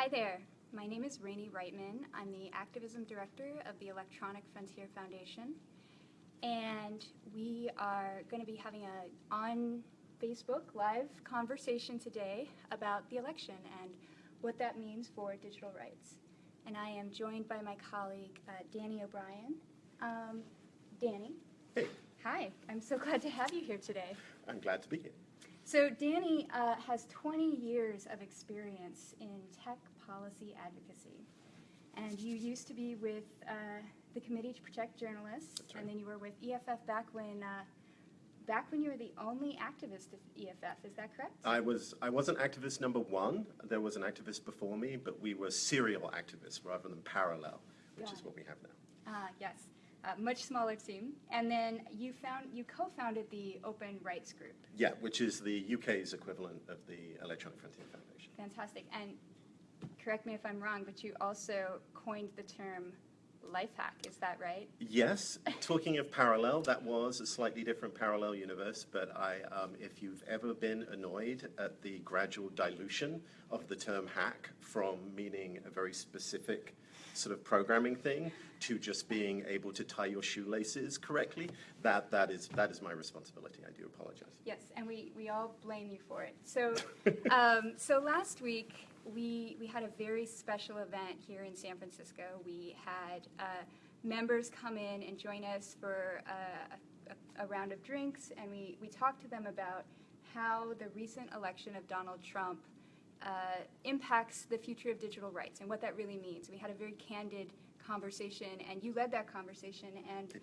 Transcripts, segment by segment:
Hi there. My name is Rainey Reitman. I'm the Activism Director of the Electronic Frontier Foundation. And we are going to be having a on Facebook live conversation today about the election and what that means for digital rights. And I am joined by my colleague, uh, Danny O'Brien. Um, Danny. Hey. Hi. I'm so glad to have you here today. I'm glad to be here. So Danny uh, has 20 years of experience in tech policy advocacy. And you used to be with uh, the Committee to Protect Journalists, right. and then you were with EFF back when, uh, back when you were the only activist of EFF, is that correct? I was I wasn't activist number one. There was an activist before me, but we were serial activists rather than parallel, which Got is it. what we have now. Ah, yes, uh, much smaller team. And then you found, you co-founded the Open Rights Group. Yeah, which is the UK's equivalent of the Electronic Frontier Foundation. Fantastic. And correct me if I'm wrong, but you also coined the term life hack, is that right? Yes, talking of parallel, that was a slightly different parallel universe, but I, um, if you've ever been annoyed at the gradual dilution of the term hack from meaning a very specific sort of programming thing to just being able to tie your shoelaces correctly, that, that is, that is my responsibility. I do apologize. Yes, and we, we all blame you for it. So, um, so last week, we, we had a very special event here in San Francisco. We had uh, members come in and join us for uh, a, a, a round of drinks, and we, we talked to them about how the recent election of Donald Trump uh, impacts the future of digital rights and what that really means. We had a very candid conversation, and you led that conversation, and.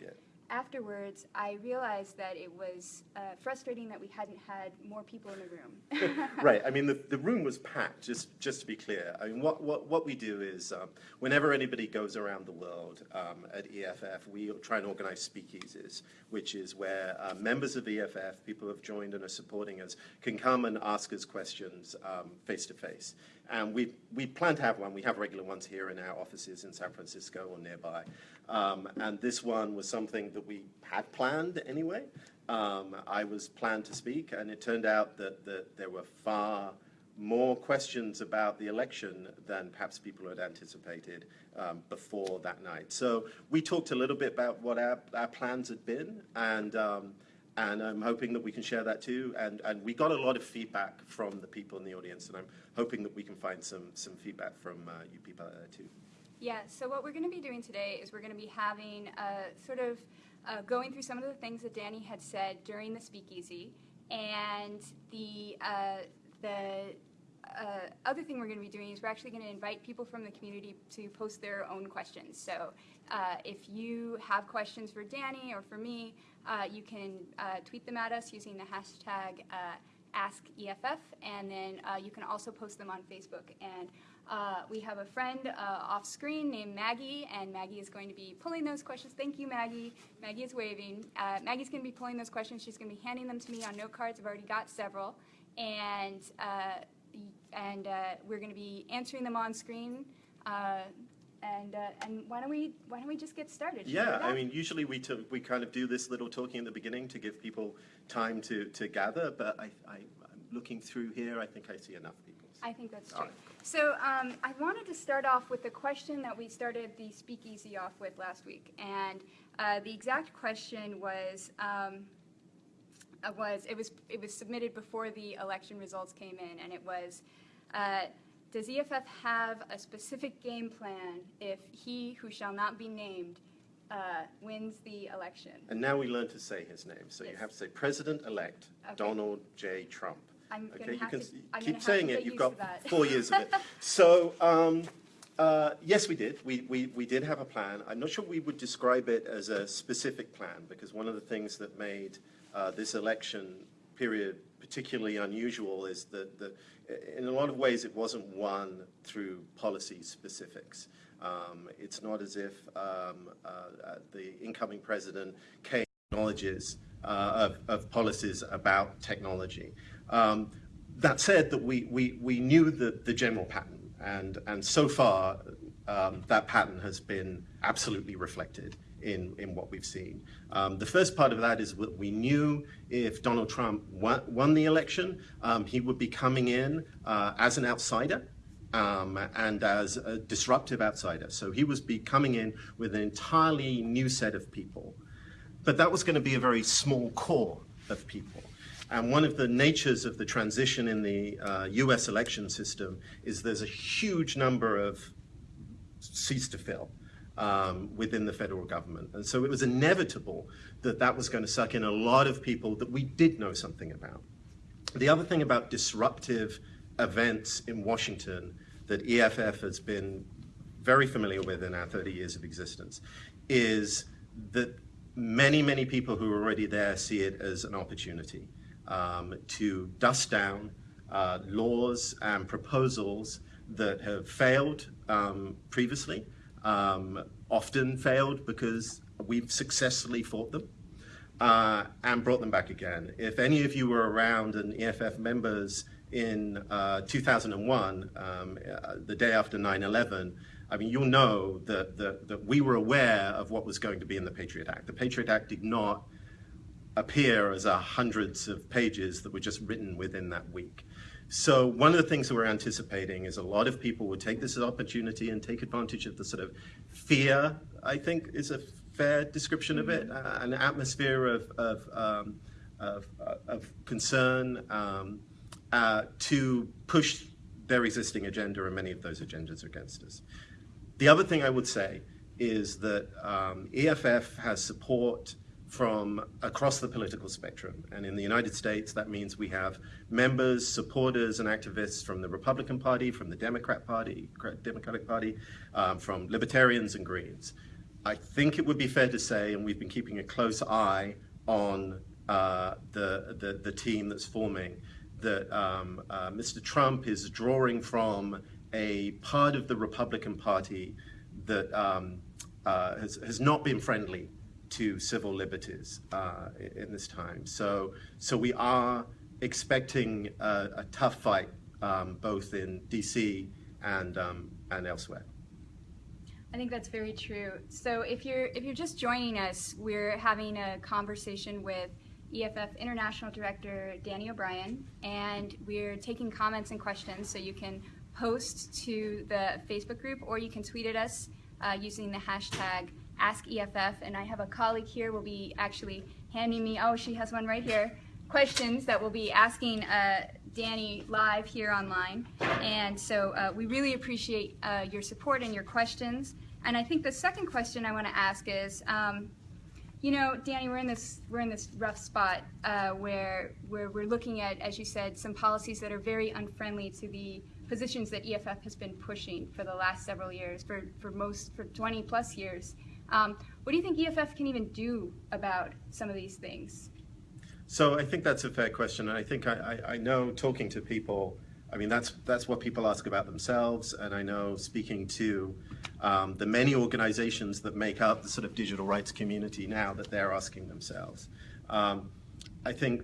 Afterwards, I realized that it was uh, frustrating that we hadn't had more people in the room. right. I mean, the, the room was packed, just, just to be clear. I mean, what, what, what we do is um, whenever anybody goes around the world um, at EFF, we try and organize speakeasies, which is where uh, members of EFF, people who have joined and are supporting us, can come and ask us questions um, face to face. And we, we plan to have one. We have regular ones here in our offices in San Francisco or nearby. Um, and this one was something that we had planned anyway. Um, I was planned to speak, and it turned out that, that there were far more questions about the election than perhaps people had anticipated um, before that night. So we talked a little bit about what our, our plans had been, and um, and I'm hoping that we can share that too. And, and we got a lot of feedback from the people in the audience, and I'm hoping that we can find some, some feedback from uh, you people too. yeah, so what we're going to be doing today is we're going to be having uh, sort of uh, going through some of the things that Danny had said during the speakeasy, and the uh, the uh, other thing we're going to be doing is we're actually going to invite people from the community to post their own questions. So uh, if you have questions for Danny or for me, uh, you can uh, tweet them at us using the hashtag uh, AskEFF, and then uh, you can also post them on Facebook. And we have a friend off screen named Maggie, and Maggie is going to be pulling those questions. Thank you, Maggie. Maggie is waving. Maggie's going to be pulling those questions. She's going to be handing them to me on note cards. I've already got several. And and uh, we're going to be answering them on screen. Uh, and uh, and why don't we why don't we just get started? Yeah, I mean, usually we, we kind of do this little talking at the beginning to give people time to, to gather, but I, I, I'm looking through here, I think I see enough people. I think that's true. right. So um, I wanted to start off with the question that we started the speakeasy off with last week, and uh, the exact question was. Um, uh, was it was it was submitted before the election results came in, and it was, uh, does EFF have a specific game plan if he who shall not be named uh, wins the election? And now we learn to say his name, so you have to say President-elect Okay. Donald J. Trump. I'm Okay, you can to, keep saying it, you've got four years of it. So, um, uh, yes, we did. We, we, we did have a plan. I'm not sure we would describe it as a specific plan, because one of the things that made uh, this election period particularly unusual is that, that in a lot of ways it wasn't won through policy specifics. Um, it's not as if um, uh, uh, the incoming president came acknowledges uh, of, of policies about technology. Um, that said, that we, we, we knew the, the general pattern, and, and so far um, that pattern has been absolutely reflected in, in what we've seen. Um, the first part of that is that we knew if Donald Trump won, won the election, um, he would be coming in uh, as an outsider um, and as a disruptive outsider. So he was be coming in with an entirely new set of people. But that was going to be a very small core of people. And one of the natures of the transition in the uh, US election system is there's a huge number of seats to fill um, within the federal government. And so it was inevitable that that was going to suck in a lot of people that we did know something about. The other thing about disruptive events in Washington that EFF has been very familiar with in our 30 years of existence is that many, many people who are already there see it as an opportunity um, to dust down uh, laws and proposals that have failed um, previously, um, often failed because we've successfully fought them uh, and brought them back again. If any of you were around and EFF members in uh, 2001, um, uh, the day after 9-11, I mean, you'll know that, that, that we were aware of what was going to be in the Patriot Act. The Patriot Act did not appear as a hundreds of pages that were just written within that week. So one of the things that we're anticipating is a lot of people would take this as opportunity and take advantage of the sort of fear, I think is a fair description of it, uh, an atmosphere of, of, um, of, of, concern um, uh, to push their existing agenda and many of those agendas against us. The other thing I would say is that um, EFF has support from across the political spectrum. And in the United States, that means we have members, supporters, and activists from the Republican Party, from the Democrat Party, Democratic Party, um, from Libertarians and Greens. I think it would be fair to say, and we've been keeping a close eye on uh, the, the, the, team that's forming, that um, uh, Mr. Trump is drawing from a part of the Republican Party that um, uh, has, has not been friendly to civil liberties uh, in this time. So, so we are expecting a, a tough fight um, both in DC and, um, and elsewhere. I think that's very true. So if you're if you're just joining us, we're having a conversation with EFF International Director Danny O'Brien, and we're taking comments and questions. So you can post to the Facebook group, or you can tweet at us uh, using the hashtag AskEFF, and I have a colleague here will be actually handing me, oh, she has one right here, questions that we'll be asking uh, Danny live here online. And so uh, we really appreciate uh, your support and your questions. And I think the second question I want to ask is, um, you know, Danny, we're in this we're in this rough spot uh, where where we're looking at, as you said, some policies that are very unfriendly to the positions that EFF has been pushing for the last several years, for, for most for 20 plus years. Um, what do you think EFF can even do about some of these things? So I think that's a fair question. And I think I, I, I know talking to people, I mean, that's, that's what people ask about themselves. And I know speaking to um, the many organizations that make up the sort of digital rights community now that they're asking themselves. Um, I think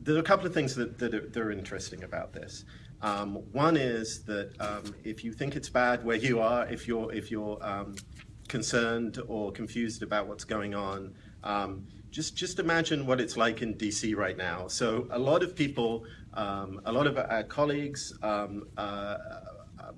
there are a couple of things that, that, are, that are interesting about this. Um, one is that um, if you think it's bad where you are, if you're, if you're um, concerned or confused about what's going on, um, just, just imagine what it's like in DC right now. So a lot of people, um, a lot of our colleagues um, uh, uh,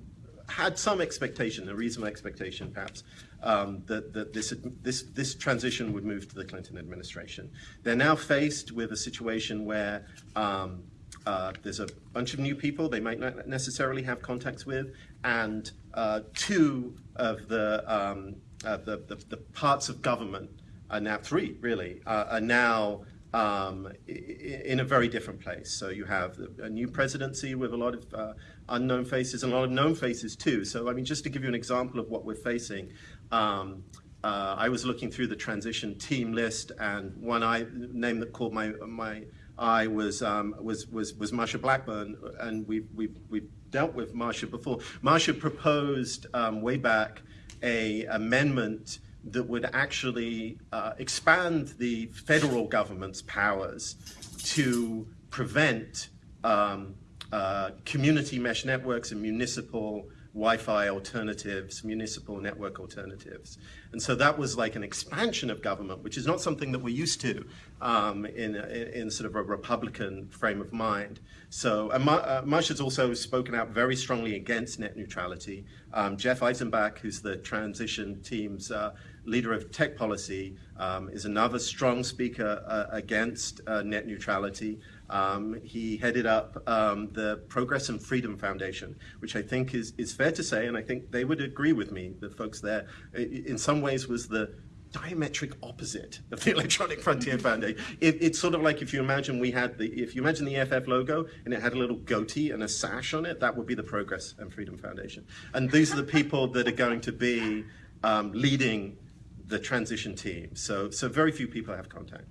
had some expectation, a reasonable expectation perhaps, um, that, that this, this, this transition would move to the Clinton administration. They're now faced with a situation where um, uh, there's a bunch of new people they might not necessarily have contacts with, and uh, two of the, um, uh, the, the, the, parts of government are now, three really, uh, are now um, in a very different place. So you have a new presidency with a lot of uh, unknown faces and a lot of known faces too. So I mean, just to give you an example of what we're facing, um, uh, I was looking through the transition team list, and one I, name that caught my my eye was um, was was was Marsha Blackburn, and we've we've we've dealt with Marsha before. Marsha proposed um, way back a amendment that would actually uh, expand the federal government's powers to prevent um, uh, community mesh networks and municipal Wi-Fi alternatives, municipal network alternatives. And so that was like an expansion of government, which is not something that we're used to um, in, in, sort of a Republican frame of mind. So uh, Marsh has also spoken out very strongly against net neutrality. Um, Jeff Eisenach, who's the transition team's uh, leader of tech policy, um, is another strong speaker uh, against uh, net neutrality. Um, he headed up um, the Progress and Freedom Foundation, which I think is, is fair to say, and I think they would agree with me, the folks there, in some ways was the diametric opposite of the Electronic Frontier Foundation. It, it's sort of like if you imagine we had the, if you imagine the EFF logo and it had a little goatee and a sash on it, that would be the Progress and Freedom Foundation. And these are the people that are going to be um, leading the transition team. So, so very few people have contact.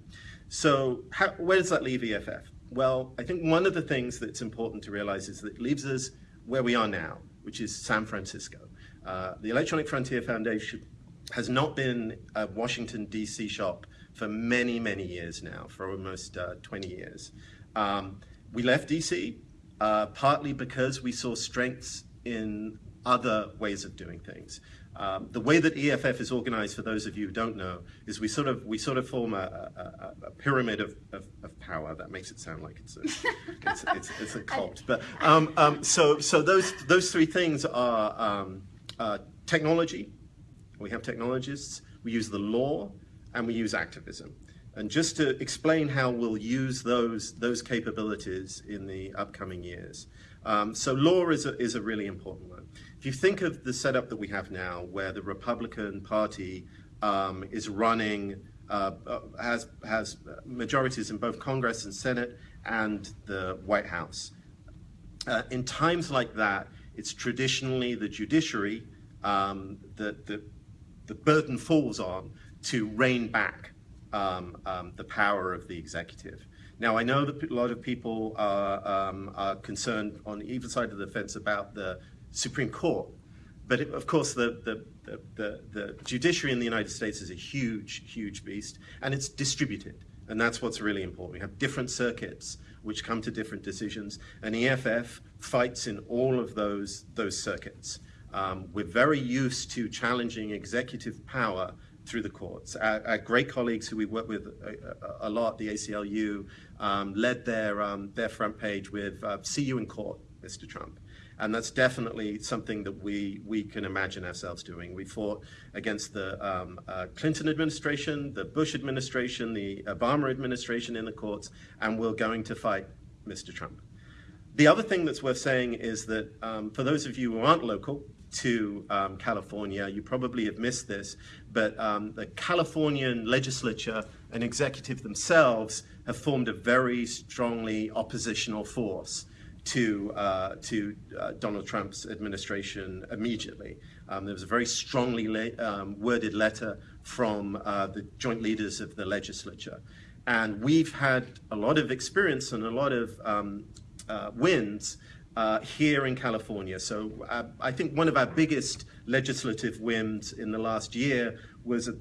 So how, where does that leave EFF? Well, I think one of the things that's important to realize is that it leaves us where we are now, which is San Francisco. Uh, the Electronic Frontier Foundation has not been a Washington, D.C. shop for many, many years now, for almost uh, 20 years. Um, we left D.C. Uh, partly because we saw strengths in other ways of doing things. Um, the way that EFF is organized, for those of you who don't know, is we sort of we sort of form a, a, a pyramid of, of, of, power. That makes it sound like it's a, it's, it's, it's, a cult. But um, um, so so those those three things are um, uh, technology. We have technologists. We use the law, and we use activism. And just to explain how we'll use those those capabilities in the upcoming years. Um, so law is a, is a really important one. If you think of the setup that we have now, where the Republican Party um, is running, uh, uh, has, has majorities in both Congress and Senate and the White House. Uh, in times like that, it's traditionally the judiciary um, that the, the burden falls on to rein back um, um, the power of the executive. Now, I know that a lot of people are, um, are concerned on either side of the fence about the Supreme Court. But it, of course, the, the, the, the, judiciary in the United States is a huge, huge beast, and it's distributed. And that's what's really important. We have different circuits which come to different decisions, and EFF fights in all of those, those circuits. Um, we're very used to challenging executive power through the courts. Our, our, great colleagues who we work with a, a, lot, the ACLU, um, led their, um, their front page with uh, See You in Court, Mr. Trump. And that's definitely something that we, we can imagine ourselves doing. We fought against the um, uh, Clinton administration, the Bush administration, the Obama administration in the courts, and we're going to fight Mr. Trump. The other thing that's worth saying is that um, for those of you who aren't local to um, California, you probably have missed this, but um, the Californian legislature and executive themselves have formed a very strongly oppositional force to, uh, to uh, Donald Trump's administration immediately. Um, there was a very strongly um, worded letter from uh, the joint leaders of the legislature. And we've had a lot of experience and a lot of um, uh, wins uh, here in California. So uh, I think one of our biggest legislative wins in the last year was a,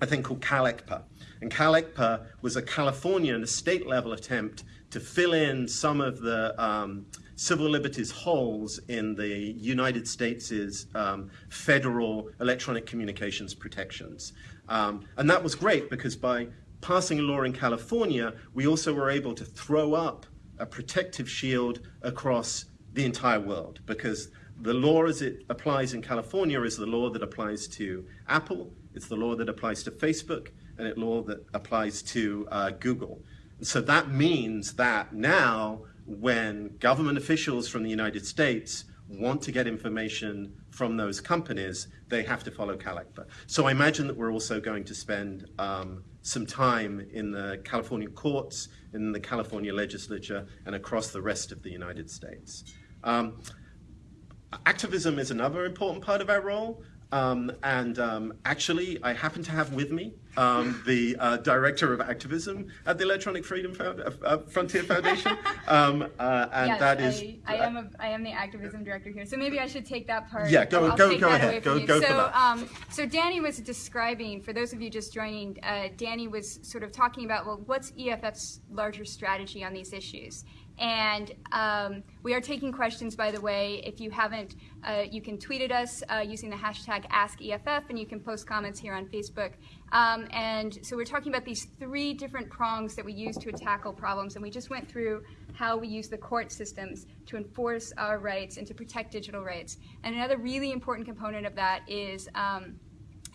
a thing called CalECPA. And CalECPA was a California and a state level attempt to fill in some of the um, civil liberties holes in the United States' um, federal electronic communications protections. Um, and that was great because by passing a law in California, we also were able to throw up a protective shield across the entire world because the law as it applies in California is the law that applies to Apple, it's the law that applies to Facebook, and it's law that applies to uh, Google. So that means that now when government officials from the United States want to get information from those companies, they have to follow CalECPA. So I imagine that we're also going to spend um, some time in the California courts, in the California legislature, and across the rest of the United States. Um, activism is another important part of our role. Um, and um, actually, I happen to have with me um, the uh, director of activism at the Electronic Freedom Found uh, uh Frontier Foundation, um, uh, and yes, that is. I, I am a, I am the activism director here, so maybe I should take that part. Yeah, go I'll go go ahead. Go go so, for that. Um, so Danny was describing, for those of you just joining, uh, Danny was sort of talking about well, what's EFF's larger strategy on these issues, And um, we are taking questions, by the way. If you haven't, uh, you can tweet at us uh, using the hashtag AskEFF, and you can post comments here on Facebook. Um, and so we're talking about these three different prongs that we use to tackle problems, and we just went through how we use the court systems to enforce our rights and to protect digital rights. And another really important component of that is um,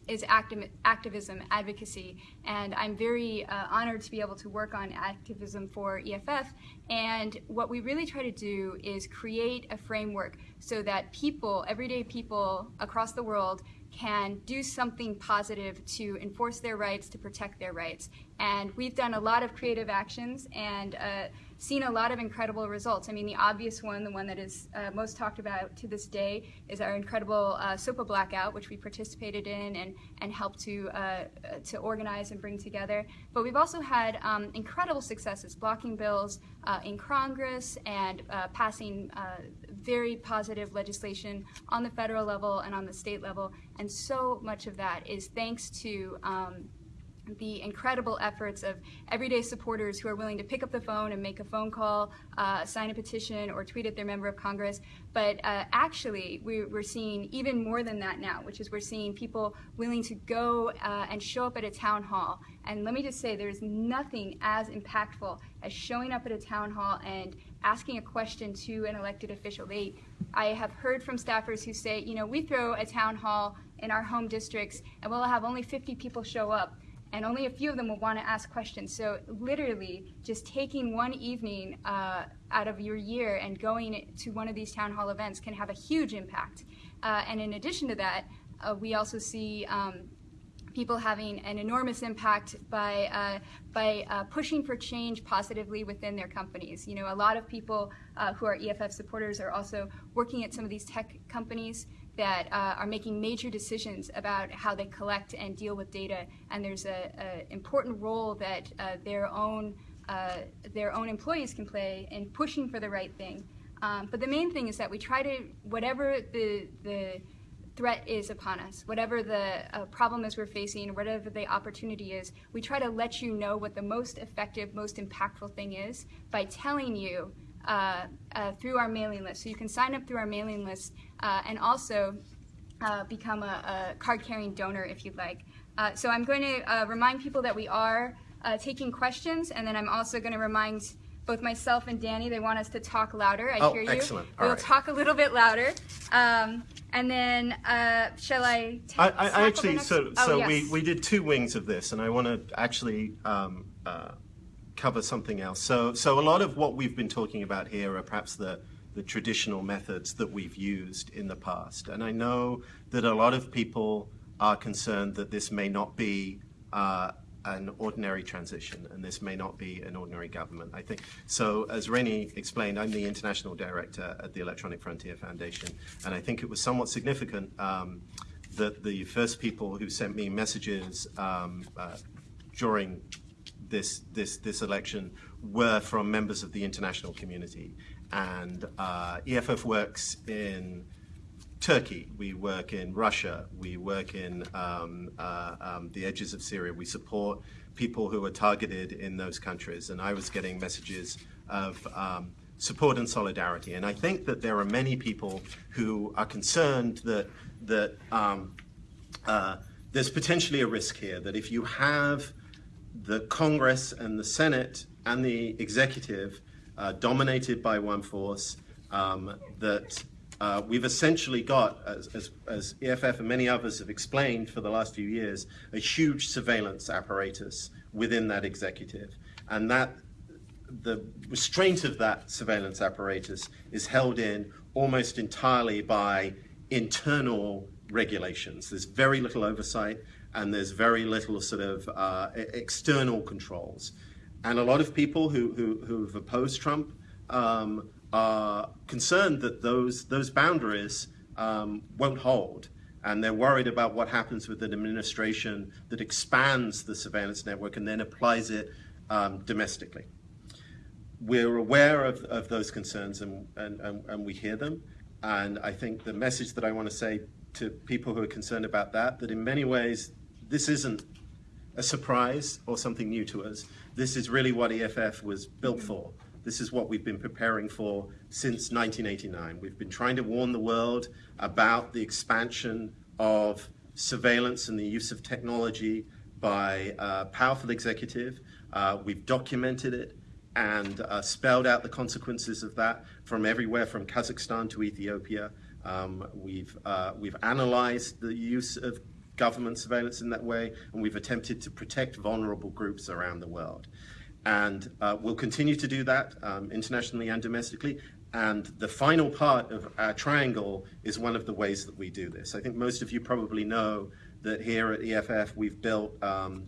is activ activism, advocacy, and I'm very uh, honored to be able to work on activism for EFF. And what we really try to do is create a framework so that people, everyday people across the world, can do something positive to enforce their rights, to protect their rights. And we've done a lot of creative actions, and uh, seen a lot of incredible results. I mean, the obvious one, the one that is uh, most talked about to this day, is our incredible uh, SOPA blackout, which we participated in and, and helped to, uh, to organize and bring together. But we've also had um, incredible successes, blocking bills uh, in Congress and uh, passing uh, very positive legislation on the federal level and on the state level. And so much of that is thanks to um, the incredible efforts of everyday supporters who are willing to pick up the phone and make a phone call, uh, sign a petition, or tweet at their member of Congress. But uh, actually, we, are seeing even more than that now, which is we're seeing people willing to go uh, and show up at a town hall. And let me just say, there's nothing as impactful as showing up at a town hall and asking a question to an elected official. They, I have heard from staffers who say, you know, we throw a town hall in our home districts and we'll have only 50 people show up and only a few of them will want to ask questions. So literally, just taking one evening uh, out of your year and going to one of these town hall events can have a huge impact. Uh, and in addition to that, uh, we also see um, people having an enormous impact by uh, by uh, pushing for change positively within their companies. You know, a lot of people uh, who are EFF supporters are also working at some of these tech companies that uh, are making major decisions about how they collect and deal with data. And there's an important role that uh, their own uh, their own employees can play in pushing for the right thing. Um, but the main thing is that we try to, whatever the, the threat is upon us, whatever the uh, problem is we're facing, whatever the opportunity is, we try to let you know what the most effective, most impactful thing is by telling you uh, uh, through our mailing list. So you can sign up through our mailing list uh, and also uh, become a, a card-carrying donor if you'd like. Uh, so I'm going to uh, remind people that we are taking questions, and then I'm also going to remind both myself and Danny, they want us to talk louder. I oh, hear you. excellent. All we'll right. talk a little bit louder. Um, and then, uh, shall I? I, I actually, so, oh, so yes. we, we did two wings of this, and I want to actually um, uh, cover something else. So, so a lot of what we've been talking about here are perhaps the, the traditional methods that we've used in the past. And I know that a lot of people are concerned that this may not be uh, an ordinary transition and this may not be an ordinary government. I think so. As Rainey explained, I'm the international director at the Electronic Frontier Foundation, and I think it was somewhat significant um, that the first people who sent me messages um, uh, during this, this, this election were from members of the international community. And uh, EFF works in Turkey, we work in Russia, we work in um, uh, um, the edges of Syria. We support people who are targeted in those countries. And I was getting messages of um, support and solidarity. And I think that there are many people who are concerned that, that um, uh, there's potentially a risk here, that if you have the Congress and the Senate and the executive uh, dominated by one force, um, that uh, we've essentially got, as, as, as, EFF and many others have explained for the last few years, a huge surveillance apparatus within that executive. And that the restraint of that surveillance apparatus is held in almost entirely by internal regulations. There's very little oversight and there's very little sort of uh, external controls. And a lot of people who, who, who have opposed Trump um, are concerned that those, those boundaries um, won't hold. And they're worried about what happens with an administration that expands the surveillance network and then applies it um, domestically. We're aware of, of those concerns and, and, and, and we hear them. And I think the message that I want to say to people who are concerned about that, that in many ways this isn't a surprise or something new to us. This is really what EFF was built for. This is what we've been preparing for since 1989. We've been trying to warn the world about the expansion of surveillance and the use of technology by a powerful executive. Uh, we've documented it and uh, spelled out the consequences of that from everywhere from Kazakhstan to Ethiopia. Um, we've, uh, we've analyzed the use of government surveillance in that way, and we've attempted to protect vulnerable groups around the world. And uh, we'll continue to do that um, internationally and domestically. And the final part of our triangle is one of the ways that we do this. I think most of you probably know that here at EFF we've built um,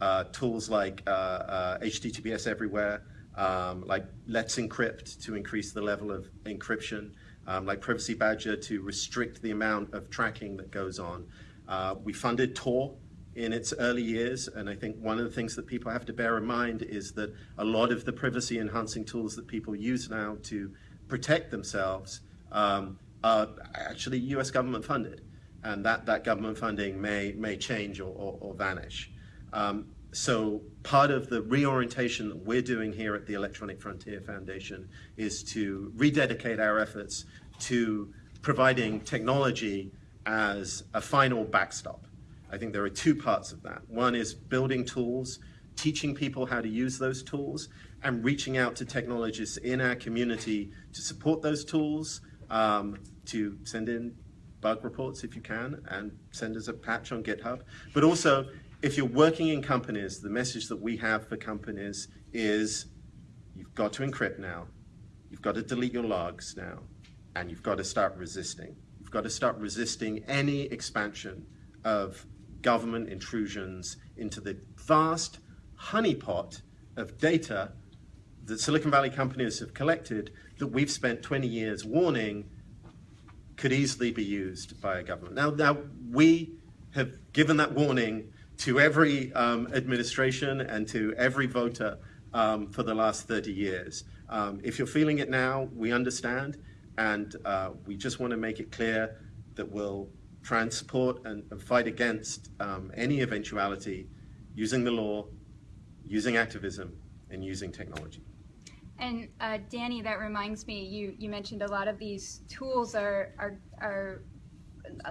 uh, tools like uh, uh, HTTPS everywhere, um, like Let's Encrypt to increase the level of encryption, um, like Privacy Badger to restrict the amount of tracking that goes on. Uh, we funded Tor in its early years, and I think one of the things that people have to bear in mind is that a lot of the privacy enhancing tools that people use now to protect themselves um, are actually US government funded, and that, that government funding may, may change or, or, or vanish. Um, so part of the reorientation that we're doing here at the Electronic Frontier Foundation is to rededicate our efforts to providing technology as a final backstop. I think there are two parts of that. One is building tools, teaching people how to use those tools, and reaching out to technologists in our community to support those tools, um, to send in bug reports if you can, and send us a patch on GitHub. But also, if you're working in companies, the message that we have for companies is you've got to encrypt now, you've got to delete your logs now, and you've got to start resisting. Got to start resisting any expansion of government intrusions into the vast honeypot of data that Silicon Valley companies have collected that we've spent 20 years warning could easily be used by a government. Now, now we have given that warning to every um, administration and to every voter um, for the last 30 years. Um, if you're feeling it now, we understand, and uh, we just want to make it clear that we'll try and and, fight against um, any eventuality using the law, using activism, and using technology. And uh, Danny, that reminds me, you, you mentioned a lot of these tools are, are, are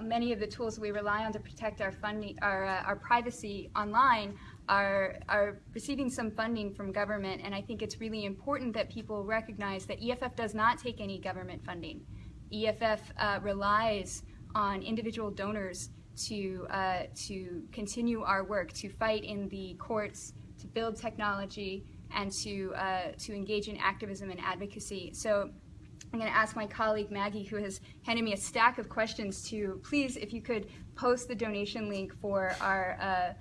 many of the tools we rely on to protect our funding, our, uh, our privacy online are, are receiving some funding from government. And I think it's really important that people recognize that EFF does not take any government funding. EFF uh, relies on individual donors to, uh, to continue our work, to fight in the courts, to build technology, and to, uh, to engage in activism and advocacy. So I'm going to ask my colleague Maggie, who has handed me a stack of questions, to please, if you could post the donation link for our uh,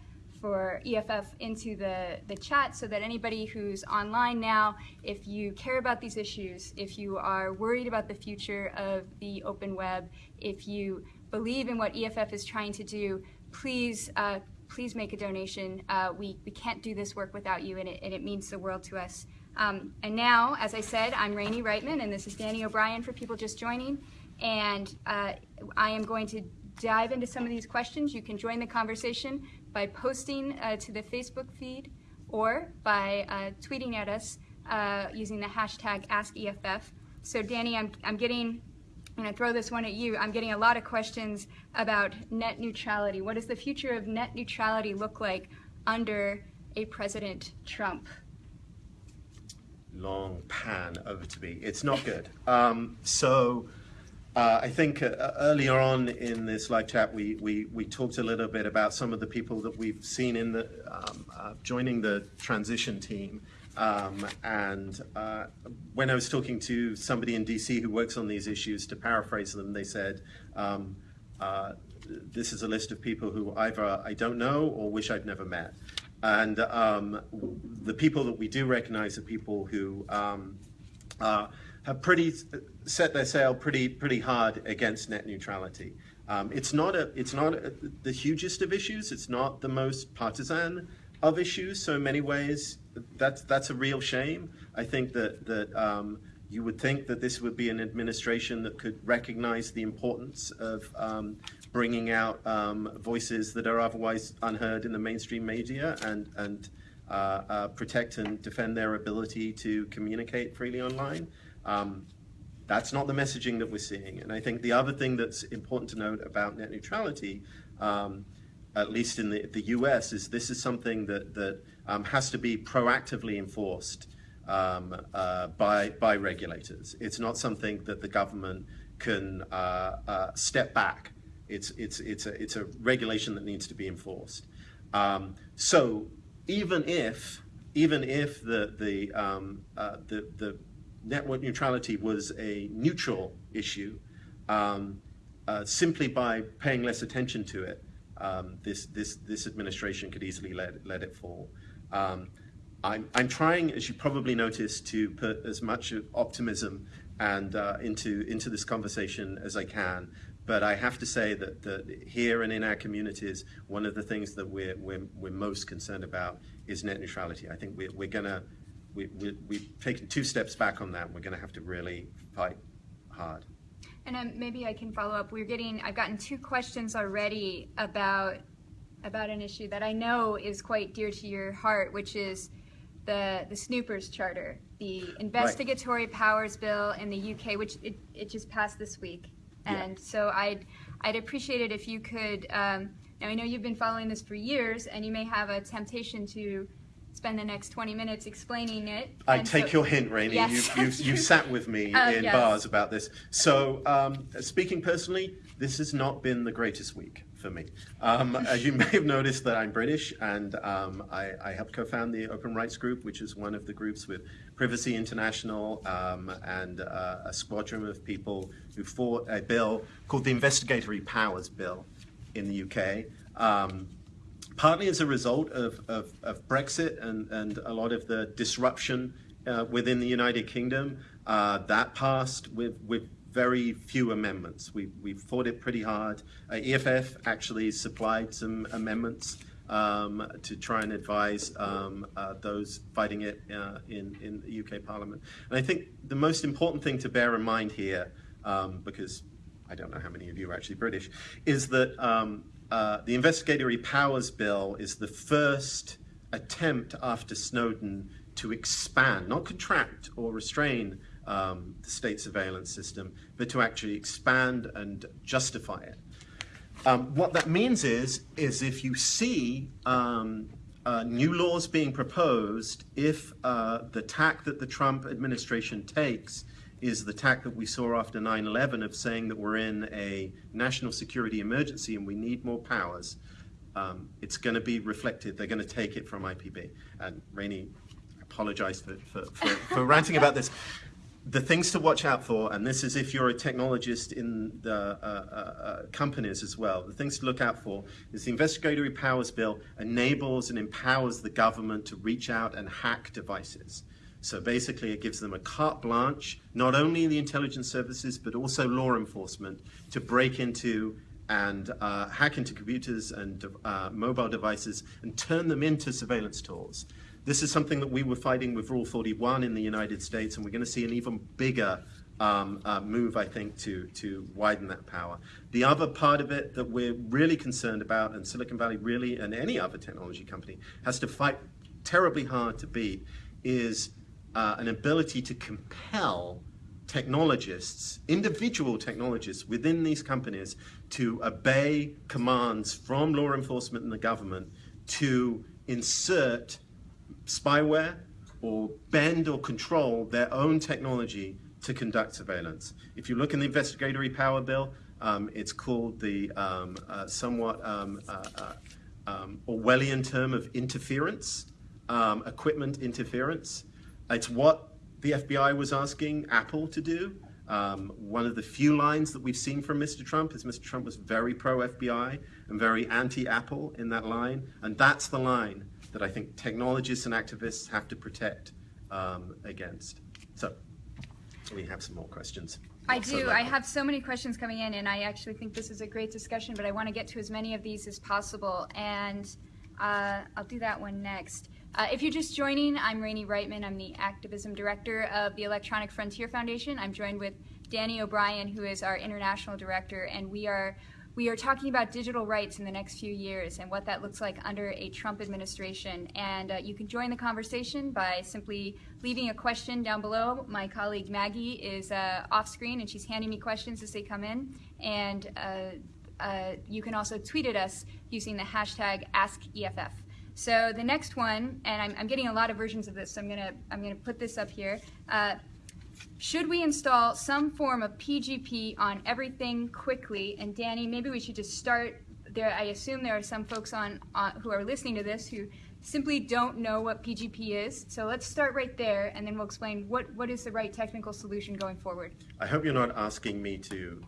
for EFF into the, the chat so that anybody who's online now, if you care about these issues, if you are worried about the future of the open web, if you believe in what EFF is trying to do, please uh, please make a donation. Uh, we, we can't do this work without you, and it, and it means the world to us. Um, and now, as I said, I'm Rainey Reitman, and this is Danny O'Brien for people just joining. And uh, I am going to dive into some of these questions. You can join the conversation by posting uh, to the Facebook feed or by uh, tweeting at us uh, using the hashtag AskEFF. So Danny, I'm, I'm getting, I'm gonna throw this one at you. I'm getting a lot of questions about net neutrality. What does the future of net neutrality look like under a President Trump? Long pan over to me. It's not good. um, so uh, I think uh, earlier on in this live chat, we, we, we talked a little bit about some of the people that we've seen in the um, uh, joining the transition team. Um, and uh, when I was talking to somebody in DC who works on these issues, to paraphrase them, they said, um, uh, "This is a list of people who either I don't know or wish I'd never met." And um, the people that we do recognize are people who um, uh, have pretty set their sail pretty pretty hard against net neutrality. Um, it's not a it's not a, the hugest of issues. It's not the most partisan of issues. So in many ways, that's that's a real shame. I think that that um, you would think that this would be an administration that could recognize the importance of um, bringing out um, voices that are otherwise unheard in the mainstream media and and uh, uh, protect and defend their ability to communicate freely online. Um, that's not the messaging that we're seeing. And I think the other thing that's important to note about net neutrality, um, at least in the, the US, is this is something that, that um, has to be proactively enforced um, uh, by, by regulators. It's not something that the government can uh, uh, step back. It's, it's, it's, a, it's a regulation that needs to be enforced. Um, so even if, even if the, the, um, uh, the, the network neutrality was a neutral issue, um, uh, simply by paying less attention to it, um, this, this, this administration could easily let, let it fall. Um, I'm, I'm trying, as you probably noticed, to put as much optimism and uh, into, into this conversation as I can. But I have to say that, that here and in our communities, one of the things that we're, we're, we're most concerned about is net neutrality. I think we're, we're going to we, we, we've taken two steps back on that. We're going to have to really fight hard. And um, maybe I can follow up. We're getting, I've gotten two questions already about about an issue that I know is quite dear to your heart, which is the the Snoopers Charter, the investigatory right. powers bill in the UK, which it, it just passed this week. And yeah. so I'd I'd appreciate it if you could. Um, now I know you've been following this for years, and you may have a temptation to spend the next 20 minutes explaining it. I take so, your hint, Rainey. Yes, you, you, you sat with me uh, in yes. bars about this. So, um, speaking personally, this has not been the greatest week for me. Um, as you may have noticed that I'm British and um, I, I, helped co-found the Open Rights Group, which is one of the groups with Privacy International um, and uh, a squadron of people who fought a bill called the Investigatory Powers Bill in the UK. Partly as a result of, of, of Brexit and, and a lot of the disruption uh, within the United Kingdom. Uh, that passed with, with very few amendments. We, we fought it pretty hard. Uh, EFF actually supplied some amendments um, to try and advise um, uh, those fighting it uh, in, in the UK Parliament. And I think the most important thing to bear in mind here, um, because I don't know how many of you are actually British, is that um, uh, the Investigatory Powers Bill is the first attempt after Snowden to expand, not contract or restrain um, the state surveillance system, but to actually expand and justify it. Um, what that means is, is if you see um, uh, new laws being proposed, if uh, the tack that the Trump administration takes is the tack that we saw after 9-11 of saying that we're in a national security emergency and we need more powers, um, it's going to be reflected. They're going to take it from IPB. And Rainey, I apologize for, for, for, for ranting about this. The things to watch out for, and this is if you're a technologist in the uh, uh, uh, companies as well, the things to look out for is the Investigatory Powers Bill enables and empowers the government to reach out and hack devices. So basically, it gives them a carte blanche, not only in the intelligence services, but also law enforcement, to break into and uh, hack into computers and uh, mobile devices and turn them into surveillance tools. This is something that we were fighting with Rule 41 in the United States, and we're going to see an even bigger um, uh, move, I think, to, to widen that power. The other part of it that we're really concerned about, and Silicon Valley really, and any other technology company, has to fight terribly hard to beat, is uh, an ability to compel technologists, individual technologists within these companies to obey commands from law enforcement and the government to insert spyware or bend or control their own technology to conduct surveillance. If you look in the investigatory power bill, um, it's called the um, uh, somewhat um, uh, uh, um, Orwellian term of interference, um, equipment interference. It's what the FBI was asking Apple to do. Um, one of the few lines that we've seen from Mr. Trump is Mr. Trump was very pro-FBI and very anti-Apple in that line, and that's the line that I think technologists and activists have to protect um, against. So we have some more questions. I do. I have so many questions coming in, and I actually think this is a great discussion, but I want to get to as many of these as possible, and uh, I'll do that one next. Uh, if you're just joining, I'm Rainey Reitman. I'm the activism director of the Electronic Frontier Foundation. I'm joined with Danny O'Brien, who is our international director, and we are we are talking about digital rights in the next few years and what that looks like under a Trump administration. And uh, you can join the conversation by simply leaving a question down below. My colleague Maggie is uh, off screen and she's handing me questions as they come in. And uh, uh you can also tweet at us using the hashtag AskEFF. So the next one, and I'm, I'm, getting a lot of versions of this, so I'm gonna I'm gonna put this up here. Uh, should we install some form of PGP on everything quickly? And Danny, maybe we should just start there. I assume there are some folks on, on who are listening to this who simply don't know what PGP is. So let's start right there, and then we'll explain what, what is the right technical solution going forward. I hope you're not asking me to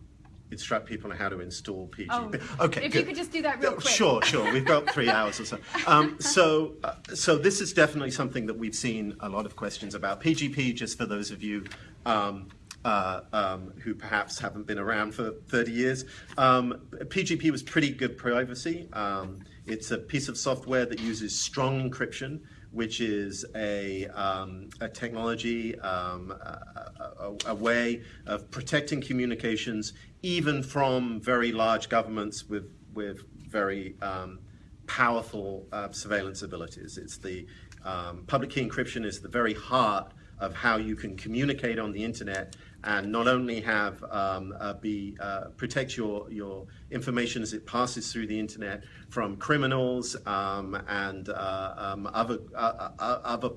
instruct people on how to install PGP. Oh, okay, if good. you could just do that real quick. Sure, sure. We've got three hours or so. Um, so, uh, so this is definitely something that we've seen a lot of questions about. PGP, just for those of you um, uh, um, who perhaps haven't been around for 30 years. Um, PGP was pretty good privacy. Um, it's a piece of software that uses strong encryption, which is a, um, a technology, um, a, a, a, way of protecting communications even from very large governments with, with very um, powerful uh, surveillance abilities. It's the public key encryption is the very heart of how you can communicate on the internet and not only have um, uh, be uh, protect your your information as it passes through the internet from criminals um, and uh, um, other uh, uh, other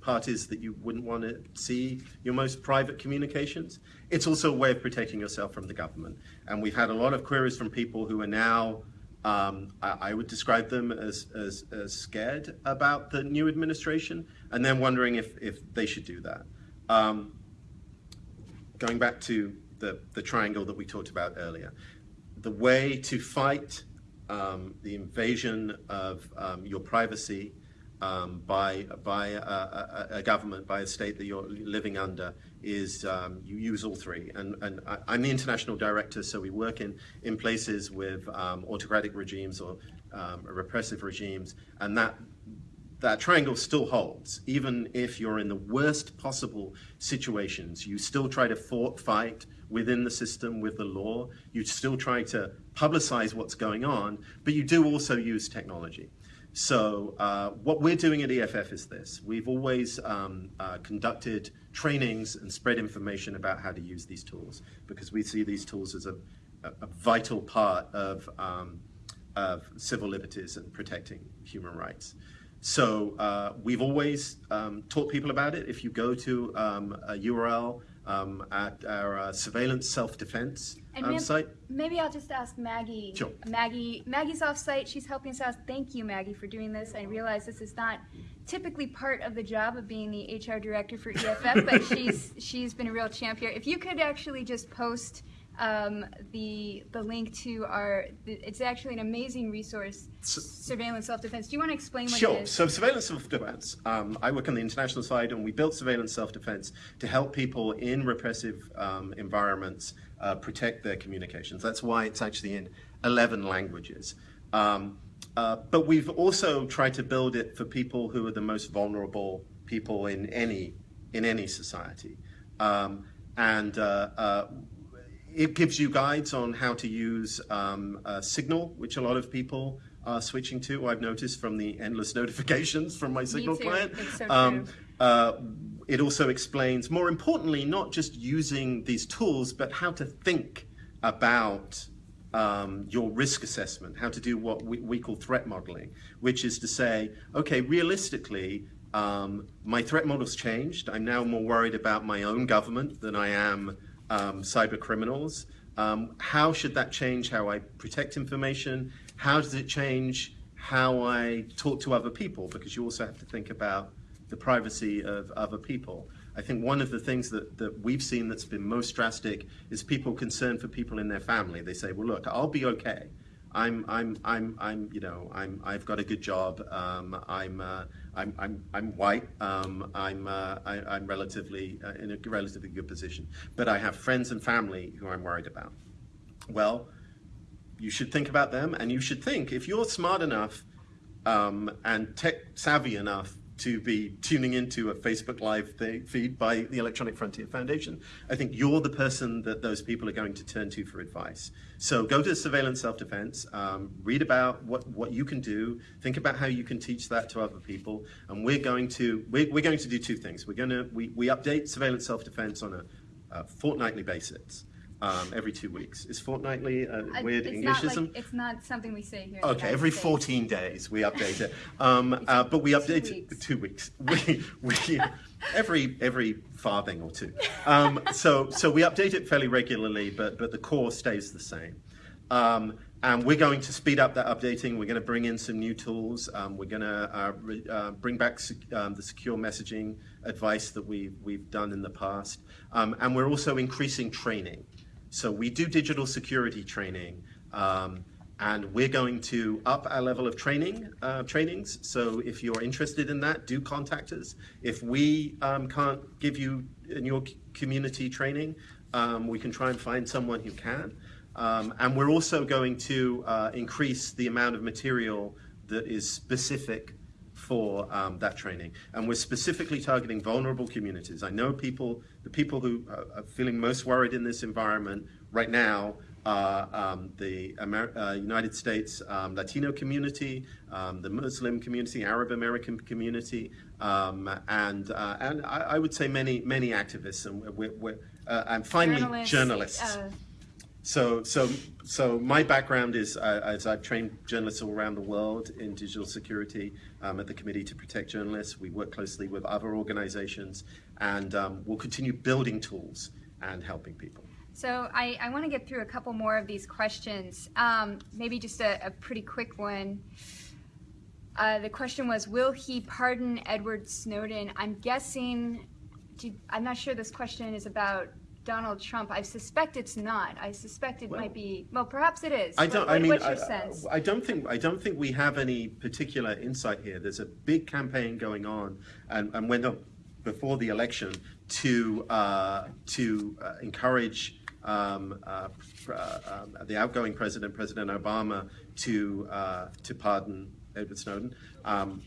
parties that you wouldn't want to see your most private communications. It's also a way of protecting yourself from the government. And we've had a lot of queries from people who are now um, I, I, would describe them as, as, as, scared about the new administration and then wondering if, if they should do that. Um, going back to the, the triangle that we talked about earlier, the way to fight um, the invasion of um, your privacy um, by, by a, a, a, government, by a state that you're living under, is um, you use all three. And, and I, am the international director, so we work in, in places with um, autocratic regimes or um, repressive regimes, and that, that triangle still holds. Even if you're in the worst possible situations, you still try to fight within the system with the law. You still try to publicize what's going on, but you do also use technology. So uh, what we're doing at EFF is this. We've always um, uh, conducted trainings and spread information about how to use these tools because we see these tools as a, a, vital part of, um, of civil liberties and protecting human rights. So uh, we've always um, taught people about it. If you go to um, a URL um, at our uh, surveillance self-defense um, site. Maybe I'll just ask Maggie. Sure. Maggie, Maggie's off-site. She's helping us out. Thank you, Maggie, for doing this. I realize this is not typically part of the job of being the HR director for EFF, but she's she's been a real champ here. If you could actually just post um, the the link to our. It's actually an amazing resource. So, surveillance self-defense. Do you want to explain what sure. it is? So surveillance self-defense. Um, I work on the international side, and we built surveillance self-defense to help people in repressive um, environments uh, protect their communications. That's why it's actually in 11 languages. Um, uh, but we've also tried to build it for people who are the most vulnerable people in any in any society. Um, and uh, uh it gives you guides on how to use um, Signal, which a lot of people are switching to. I've noticed from the endless notifications from my Signal client. So um, uh, it also explains, more importantly, not just using these tools, but how to think about um, your risk assessment, how to do what we, we, call threat modeling, which is to say, okay, realistically, um, my threat model's changed. I'm now more worried about my own government than I am um, cyber criminals. Um, how should that change how I protect information? How does it change how I talk to other people? Because you also have to think about the privacy of other people. I think one of the things that, that we've seen that's been most drastic is people concerned for people in their family. They say, well, look, I'll be okay. I'm, I'm, I'm, I'm, you know, I'm, I've got a good job. Um, I'm, uh, I'm, I'm, I'm white. Um, I'm, uh, I, am relatively uh, in a relatively good position, but I have friends and family who I'm worried about. Well, you should think about them, and you should think if you're smart enough um, and tech savvy enough to be tuning into a Facebook Live fe- feed by the Electronic Frontier Foundation. I think you're the person that those people are going to turn to for advice. So go to Surveillance Self Defense, um, read about what, what you can do, think about how you can teach that to other people. And we're going to, we're, we're going to do two things. We're going to, we, we update Surveillance Self Defense on a, a fortnightly basis. Um, every two weeks. Is fortnightly a Uh, weird it's not Englishism? like, it's not something we say here. Okay, every States. 14 days we update it. Um, uh, but we update it weeks. two weeks. We, we, every every farthing or two. Um, so so we update it fairly regularly, but but the core stays the same. Um, and we're going to speed up that updating. We're going to bring in some new tools. Um, we're going to uh, re- uh, bring back sec- um, the secure messaging advice that we, we've done in the past. Um, and we're also increasing training. So we do digital security training, um, and we're going to up our level of training uh, trainings. So if you're interested in that, do contact us. If we um, can't give you in your community training, um, we can try and find someone who can. Um, and we're also going to uh, increase the amount of material that is specific for um, that training. And we're specifically targeting vulnerable communities. I know people, the people who are, feeling most worried in this environment right now are um, the Amer- uh, United States um, Latino community, um, the Muslim community, Arab American community, um, and uh, and I, I would say many many activists and we're, we're, uh, and finally Journalists, journalists. So, so, so my background is uh, as I've trained journalists all around the world in digital security um, at the Committee to Protect Journalists. We work closely with other organizations, and um, we'll continue building tools and helping people. So I, I want to get through a couple more of these questions. Um, maybe just a, a pretty quick one. Uh, the question was, will he pardon Edward Snowden? I'm guessing, do, I'm not sure this question is about Donald Trump. I suspect it's not. I suspect it Well- might be, well, perhaps it is. I don't. what- I mean, what's I, sense? I don't think. I don't think we have any particular insight here. There's a big campaign going on, and, and went up before the election to uh, to uh, encourage um, uh, uh, um, the outgoing president, President Obama, to uh, to pardon Edward Snowden. Um,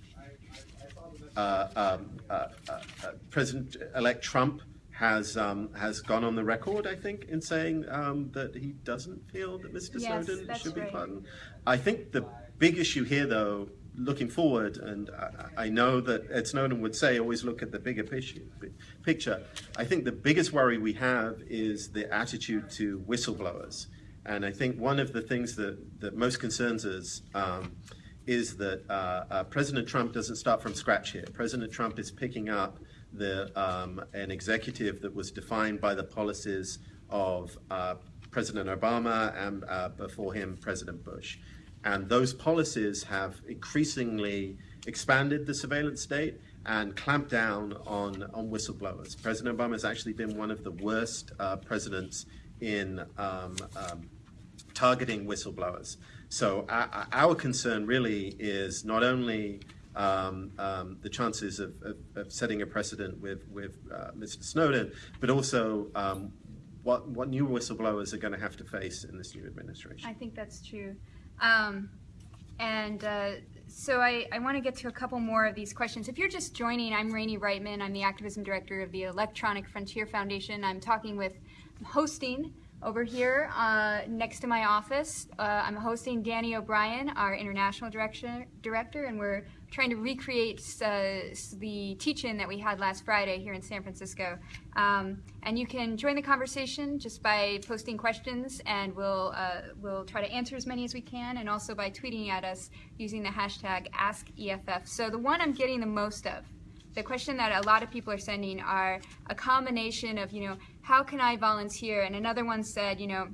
uh, um, uh, uh, uh, President-elect Trump has um, has gone on the record, I think, in saying um, that he doesn't feel that Mr. Yes, Snowden should be right. pardoned. I think the big issue here, though, looking forward, and I, I know that Ed Snowden would say, always look at the bigger picture. Picture. I think the biggest worry we have is the attitude to whistleblowers, and I think one of the things that that most concerns us. Um, is that uh, uh, President Trump doesn't start from scratch here. President Trump is picking up the, um, an executive that was defined by the policies of uh, President Obama and uh, before him, President Bush. And those policies have increasingly expanded the surveillance state and clamped down on, on whistleblowers. President Obama has actually been one of the worst uh, presidents in um, um, targeting whistleblowers. So our, our concern really is not only um, um, the chances of, of, of, setting a precedent with, with uh, Mr. Snowden, but also um, what, what new whistleblowers are going to have to face in this new administration. I think that's true. Um, and uh, so I, I want to get to a couple more of these questions. If you're just joining, I'm Rainey Reitman. I'm the activism director of the Electronic Frontier Foundation. I'm talking with, I'm hosting over here uh, next to my office. Uh, I'm hosting Danny O'Brien, our international director, and we're trying to recreate uh, the teach-in that we had last Friday here in San Francisco. Um, and you can join the conversation just by posting questions, and we'll uh, we'll try to answer as many as we can, and also by tweeting at us using the hashtag AskEFF. So the one I'm getting the most of, the question that a lot of people are sending are a combination of you know how can I volunteer, and another one said you know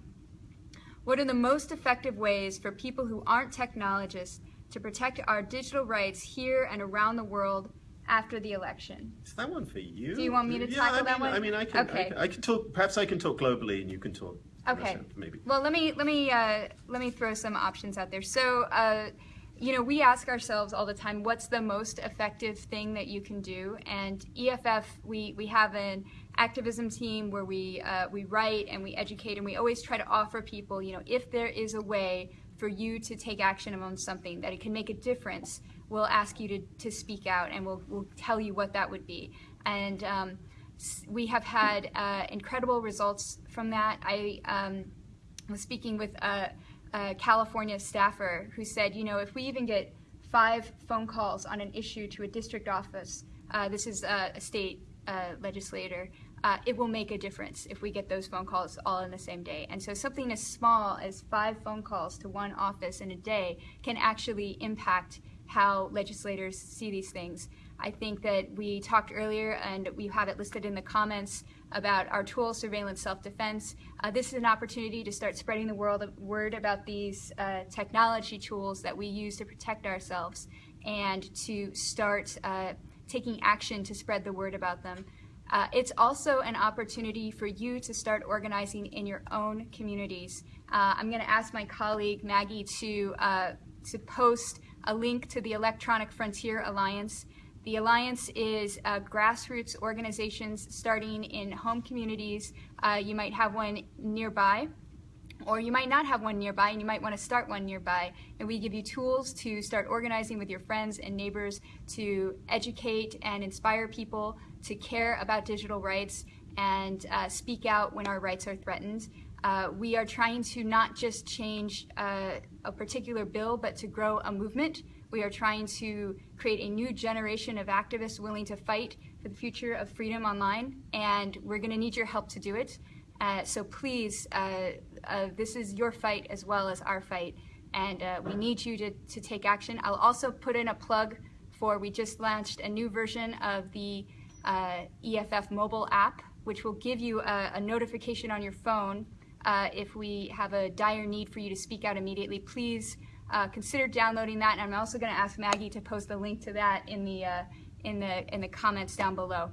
what are the most effective ways for people who aren't technologists to protect our digital rights here and around the world after the election. Is that one for you? Do you want me to yeah, tackle I that mean, one? I mean, I can, Okay. I can, I can talk. Perhaps I can talk globally, and you can talk. Okay. Maybe. Well, let me let me uh, let me throw some options out there. So, uh, you know, we ask ourselves all the time, what's the most effective thing that you can do? And EFF, we we have an activism team where we uh, we write and we educate, and we always try to offer people, you know, if there is a way for you to take action on something that it can make a difference, we'll ask you to, to speak out and we'll, we'll tell you what that would be. And um, we have had uh, incredible results from that. I um, was speaking with a, a California staffer who said, you know, if we even get five phone calls on an issue to a district office, uh, this is a, a state uh, legislator, uh, it will make a difference if we get those phone calls all in the same day. And so something as small as five phone calls to one office in a day can actually impact how legislators see these things. I think that we talked earlier, and we have it listed in the comments about our tool, surveillance self-defense. Uh, this is an opportunity to start spreading the world word about these uh, technology tools that we use to protect ourselves, and to start uh, taking action to spread the word about them. Uh, it's also an opportunity for you to start organizing in your own communities. Uh, I'm going to ask my colleague Maggie to uh, to post a link to the Electronic Frontier Alliance. The alliance is uh, grassroots organizations starting in home communities. Uh, you might have one nearby, or you might not have one nearby and you might want to start one nearby. And we give you tools to start organizing with your friends and neighbors to educate and inspire people to care about digital rights and uh, speak out when our rights are threatened. Uh, we are trying to not just change uh, a particular bill, but to grow a movement. We are trying to create a new generation of activists willing to fight for the future of freedom online, and we're going to need your help to do it. Uh, so please, uh, this is your fight as well as our fight, and uh, we need you to, to take action. I'll also put in a plug for we just launched a new version of the uh, EFF mobile app, which will give you a, a notification on your phone uh, if we have a dire need for you to speak out immediately. Please uh, consider downloading that, and I'm also going to ask Maggie to post the link to that in the uh, in the in the comments down below.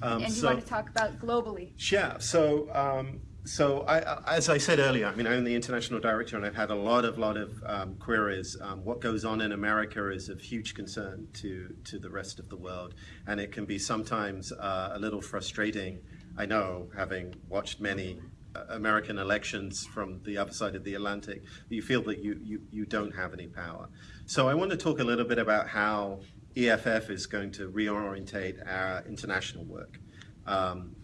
Um, and you so- want to talk about globally? Yeah. So, um, so I, as I said earlier, I mean, I'm the international director, and I've had a lot of lot of um, queries. Um, what goes on in America is of huge concern to to the rest of the world, and it can be sometimes uh, a little frustrating. I know, having watched many uh, American elections from the other side of the Atlantic, you feel that you, you, you don't have any power. So I want to talk a little bit about how EFF is going to reorientate our international work. Um,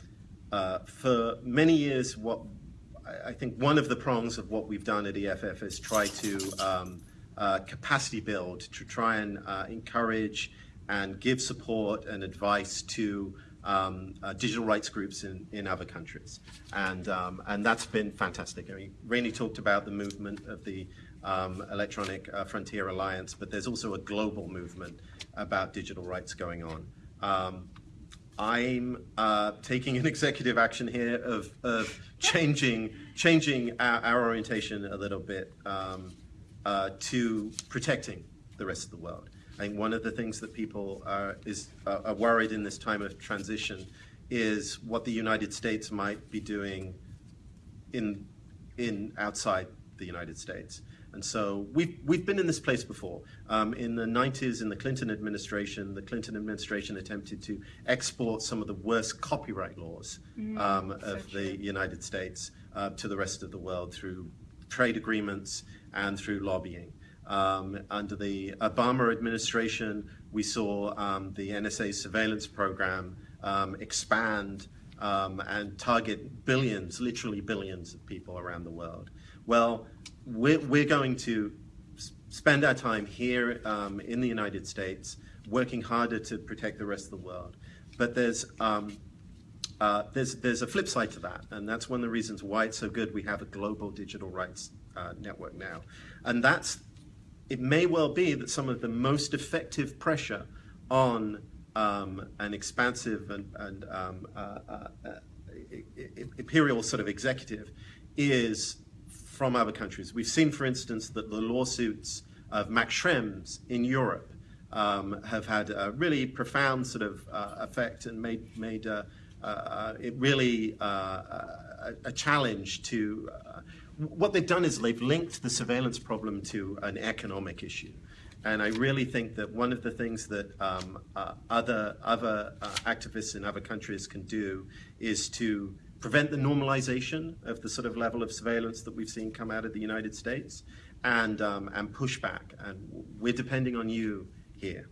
uh, for many years, what I- think one of the prongs of what we've done at EFF is try to um, uh, capacity build to try and uh, encourage and give support and advice to um, uh, digital rights groups in, in other countries. And, um, and that's been fantastic. I mean, Rainey talked about the movement of the um, Electronic uh, Frontier Alliance, but there's also a global movement about digital rights going on. I'm uh, taking an executive action here of, of changing changing our, our orientation a little bit um, uh, to protecting the rest of the world. I think one of the things that people are, is, uh, are worried in this time of transition is what the United States might be doing in, in outside the United States. And so we've, we've been in this place before. Um, in the 90s, in the Clinton administration, the Clinton administration attempted to export some of the worst copyright laws um, of so the United States uh, to the rest of the world through trade agreements and through lobbying. Um, under the Obama administration, we saw um, the NSA surveillance program um, expand um, and target billions, literally billions of people around the world. Well, we're, we're going to spend our time here um, in the United States working harder to protect the rest of the world. But there's, um, uh, there's, there's a flip side to that, and that's one of the reasons why it's so good we have a global digital rights uh, network now. And that's, it may well be that some of the most effective pressure on um, an expansive and, and um, uh, uh, uh, imperial sort of executive is from other countries. We've seen, for instance, that the lawsuits of Max Schrems in Europe um, have had a really profound sort of uh, effect and made, made uh, uh, it really uh, a, a challenge to. Uh, what they've done is they've linked the surveillance problem to an economic issue. And I really think that one of the things that um, uh, other, other activists in other countries can do is to prevent the normalization of the sort of level of surveillance that we've seen come out of the United States and, um, and push back. And we're depending on you here.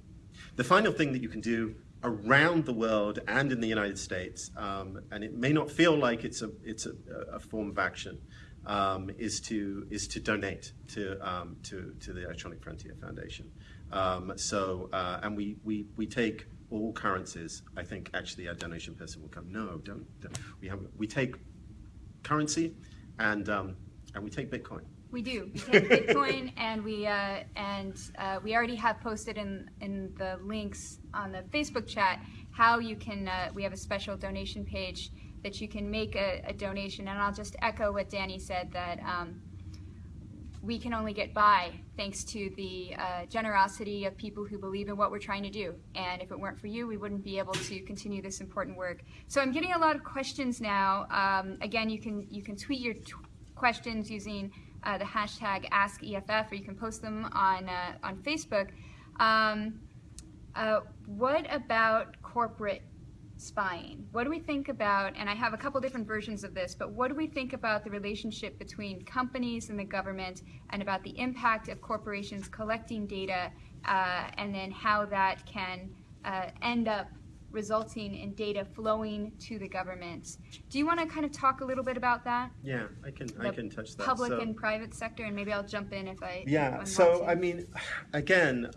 The final thing that you can do around the world and in the United States, um, and it may not feel like it's a, it's a, a form of action, um, is, to, is to donate to, um, to, to the Electronic Frontier Foundation. Um, so, uh, and we, we, we take all currencies. I think actually our donation person will come, no, don't, don't. We, have, we take currency and, um, and we take Bitcoin. We do. We take Bitcoin, and we uh, and uh, we already have posted in in the links on the Facebook chat how you can. Uh, we have a special donation page that you can make a, a, donation, and I'll just echo what Danny said that um, we can only get by thanks to the uh, generosity of people who believe in what we're trying to do. And if it weren't for you, we wouldn't be able to continue this important work. So I'm getting a lot of questions now. Um, again, you can you can tweet your questions using uh, the hashtag AskEFF, or you can post them on, uh, on Facebook. Um, uh, what about corporate spying? What do we think about, and I have a couple different versions of this, but what do we think about the relationship between companies and the government and about the impact of corporations collecting data uh, and then how that can uh, end up resulting in data flowing to the government. Do you want to kind of talk a little bit about that? Yeah, I can. I can touch that. Public so, and private sector, and maybe I'll jump in if I. Yeah. so I mean, again,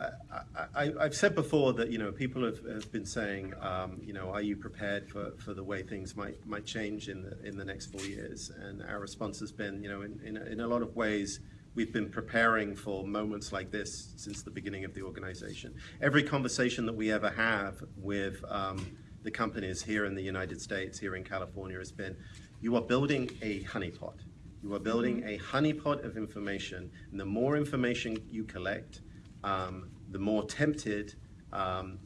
I, have said before that you know people have, have been saying, um, you know, are you prepared for, for the way things might might change in the in the next four years? And our response has been, you know, in in, in a lot of ways We've been preparing for moments like this since the beginning of the organization. Every conversation that we ever have with um, the companies here in the United States, here in California, has been, you are building a honeypot. You are building a honeypot of information, and the more information you collect, um, the more tempted um,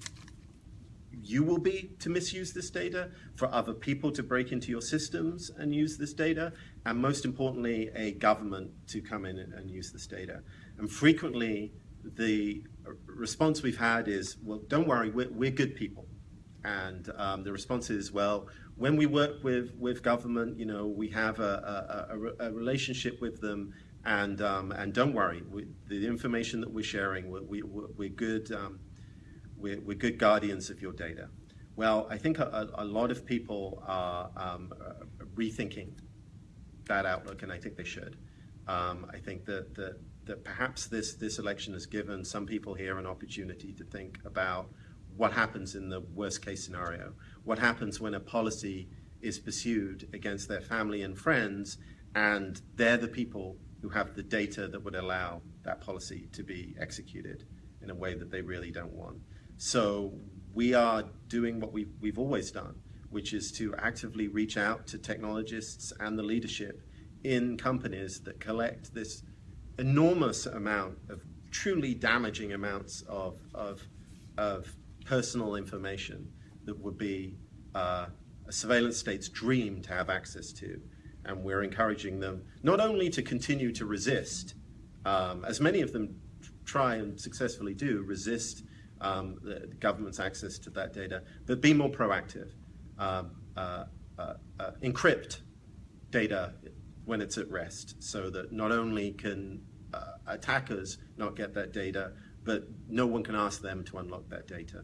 you will be to misuse this data, for other people to break into your systems and use this data, and most importantly, a government to come in and, use this data. And frequently, the response we've had is, well, don't worry, we're, we're good people. And um, the response is, well, when we work with, with government, you know, we have a, a, a, a relationship with them, and, um, and don't worry, we, the information that we're sharing, we're, we, we're good, um, we're, we're good guardians of your data. Well, I think a, lot of people are um, rethinking that outlook, and I think they should. Um, I think that, that, that perhaps this, this election has given some people here an opportunity to think about what happens in the worst case scenario. What happens when a policy is pursued against their family and friends, and they're the people who have the data that would allow that policy to be executed in a way that they really don't want. So we are doing what we've, we've always done, which is to actively reach out to technologists and the leadership in companies that collect this enormous amount of truly damaging amounts of, of, of personal information that would be uh, a surveillance state's dream to have access to. And we're encouraging them not only to continue to resist, um, as many of them try and successfully do, resist um, the government's access to that data, but be more proactive encrypt data when it's at rest so that not only can uh, attackers not get that data, but no one can ask them to unlock that data.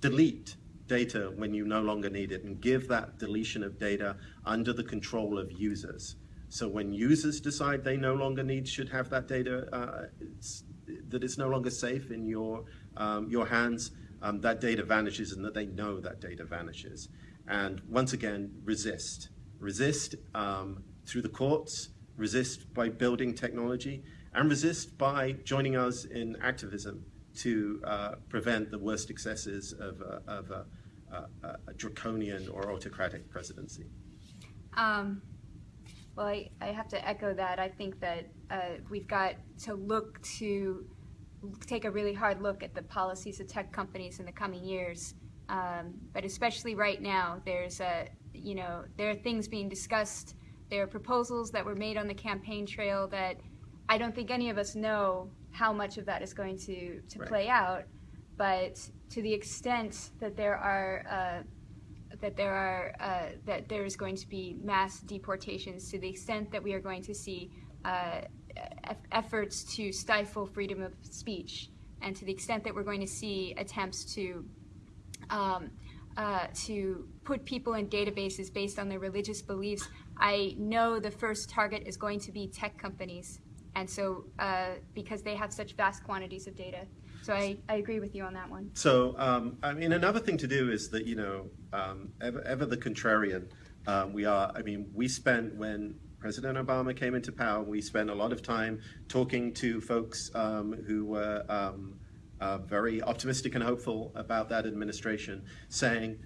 Delete data when you no longer need it and give that deletion of data under the control of users. So when users decide they no longer need, should have that data, uh, it's, that it's no longer safe in your, um, your hands, um, that data vanishes and that they know that data vanishes. And once again, resist. Resist um, through the courts, resist by building technology, and resist by joining us in activism to uh, prevent the worst excesses of, of a, a, a, draconian or autocratic presidency. Um, well, I, I, have to echo that. I think that uh, we've got to look to take a really hard look at the policies of tech companies in the coming years um, but especially right now, there's a, you know, there are things being discussed. There are proposals that were made on the campaign trail that I don't think any of us know how much of that is going to, to right. play out. But to the extent that there are uh, that there are uh, that there is going to be mass deportations, to the extent that we are going to see uh, efforts to stifle freedom of speech, and to the extent that we're going to see attempts to um, uh, to put people in databases based on their religious beliefs, I know the first target is going to be tech companies, and so uh, because they have such vast quantities of data. So I, I agree with you on that one. So, um, I mean, another thing to do is that, you know, um, ever, ever the contrarian, um, we are, I mean, we spent, when President Obama came into power, we spent a lot of time talking to folks um, who were um, uh, very optimistic and hopeful about that administration, saying,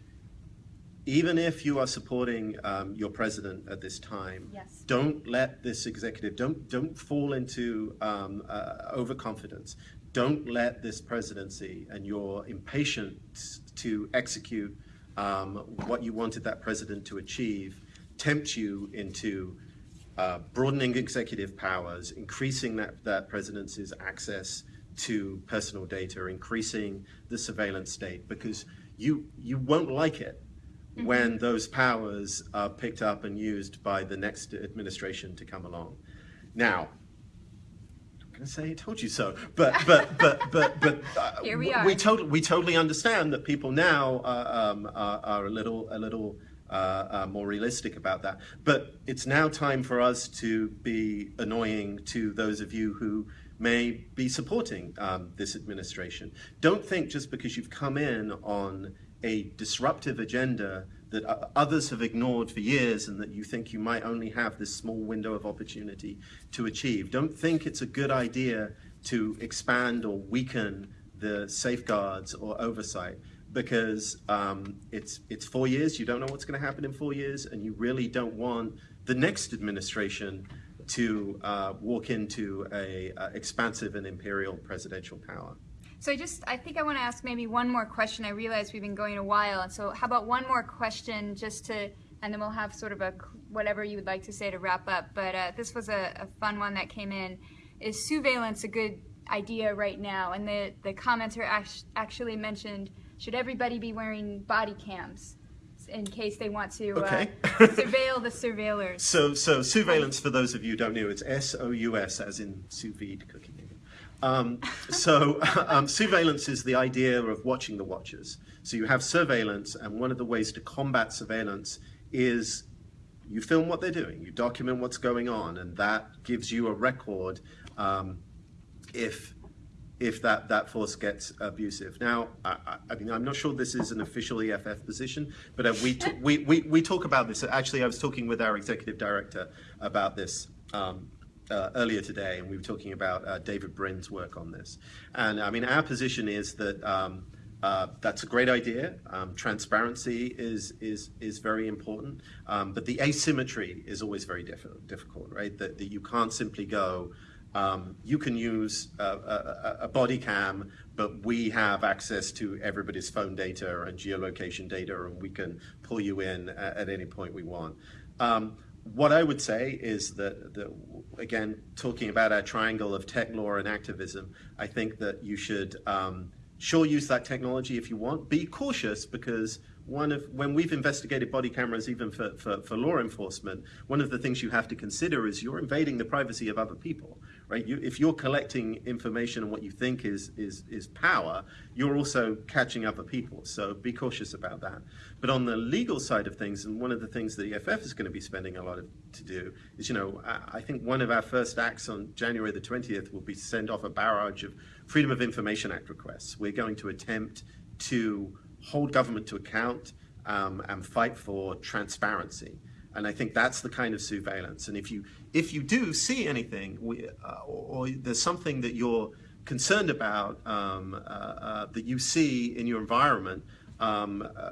even if you are supporting um, your president at this time, Yes. don't let this executive don't don't fall into um, uh, overconfidence. Don't let this presidency and your impatience to execute um, what you wanted that president to achieve tempt you into uh, broadening executive powers, increasing that, that presidency's access to personal data, increasing the surveillance state, because you you won't like it when those powers are picked up and used by the next administration to come along. Now, I'm going to say I told you so, but but but but but uh, Here we are. We totally we totally understand that people now are, um, are, are a little a little. Uh, uh, more realistic about that. But it's now time for us to be annoying to those of you who may be supporting um, this administration. Don't think just because you've come in on a disruptive agenda that uh, others have ignored for years and that you think you might only have this small window of opportunity to achieve. Don't think it's a good idea to expand or weaken the safeguards or oversight because um, it's it's four years. You don't know what's going to happen in four years, and you really don't want the next administration to uh, walk into a uh, expansive and imperial presidential power. So I just, I think I want to ask maybe one more question. I realize we've been going a while, and so how about one more question just to, and then we'll have sort of a whatever you would like to say to wrap up. But uh, this was a, a fun one that came in. Is sousveillance a good idea right now? And the the commenter act- actually mentioned should everybody be wearing body cams in case they want to Okay. uh, surveil the surveillors? So, so sousveillance, for those of you who don't know, it's S-O-U-S, as in sous vide cooking. Um, so, um, sousveillance is the idea of watching the watchers. So you have surveillance, and one of the ways to combat surveillance is you film what they're doing, you document what's going on, and that gives you a record um, if if that, that force gets abusive. Now, I, I- mean, I'm not sure this is an official EFF position, but uh, we, we, we, we talk about this. Actually, I was talking with our executive director about this um, uh, earlier today, and we were talking about uh, David Brin's work on this. And I mean, our position is that um, uh, that's a great idea. Um, transparency is is is very important, um, but the asymmetry is always very diff- difficult, right? That, that you can't simply go. Um, you can use a, a, a body cam, but we have access to everybody's phone data and geolocation data, and we can pull you in at, at any point we want. Um, what I would say is that, that, again, talking about our triangle of tech law and activism, I think that you should um, sure use that technology if you want. Be cautious because one of when we've investigated body cameras, even for, for, for law enforcement, one of the things you have to consider is you're invading the privacy of other people. Right? You, if you're collecting information on what you think is, is, is power, you're also catching other people. So be cautious about that. But on the legal side of things, and one of the things that EFF is going to be spending a lot of, to do is, you know, I, I think one of our first acts on January the 20th will be to send off a barrage of Freedom of Information Act requests. We're going to attempt to hold government to account um, and fight for transparency. And I think that's the kind of sousveillance. And if you if you do see anything, we, uh, or, or there's something that you're concerned about um, uh, uh, that you see in your environment, um, uh,